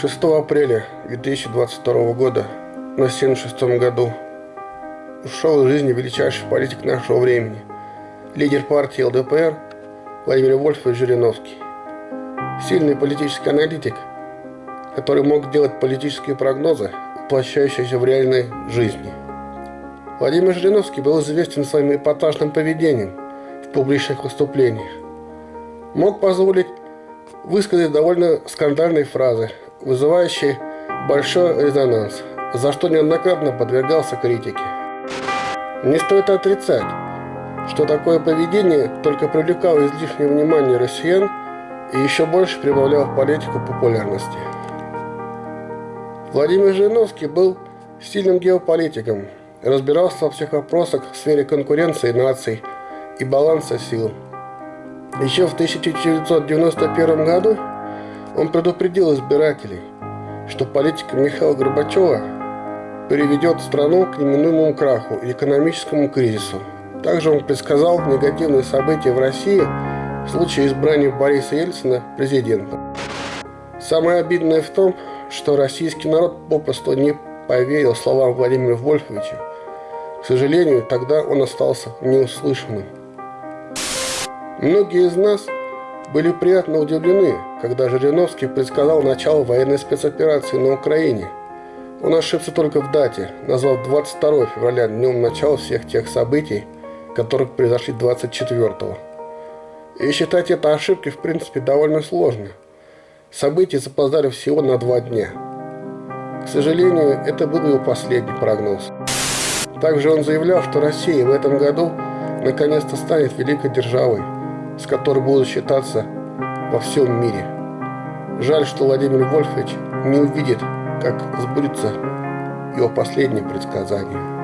6 апреля 2022 года, на 76 году, ушел из жизни величайший политик нашего времени, лидер партии ЛДПР Владимир Вольфович Жириновский. Сильный политический аналитик, который мог делать политические прогнозы, воплощающиеся в реальной жизни. Владимир Жириновский был известен своим эпатажным поведением в публичных выступлениях. Мог позволить высказать довольно скандальные фразы, вызывающий большой резонанс, за что неоднократно подвергался критике. Не стоит отрицать, что такое поведение только привлекало излишнее внимание россиян и еще больше прибавляло политику популярности. Владимир Жириновский был сильным геополитиком, разбирался во всех вопросах в сфере конкуренции наций и баланса сил. Еще в 1991 году он предупредил избирателей, что политика Михаила Горбачева приведет страну к неминуемому краху и экономическому кризису. Также он предсказал негативные события в России в случае избрания Бориса Ельцина президентом. Самое обидное в том, что российский народ попросту не поверил словам Владимира Вольфовича. К сожалению, тогда он остался неуслышанным. Многие из нас – были приятно удивлены, когда Жириновский предсказал начало военной спецоперации на Украине. Он ошибся только в дате, назвав 22 февраля днем начала всех тех событий, которые произошли 24-го. И считать это ошибкой в принципе довольно сложно. События запоздали всего на два дня. К сожалению, это был его последний прогноз. Также он заявлял, что Россия в этом году наконец-то станет великой державой, с которой будут считаться во всем мире. Жаль, что Владимир Вольфович не увидит, как сбудется его последнее предсказание.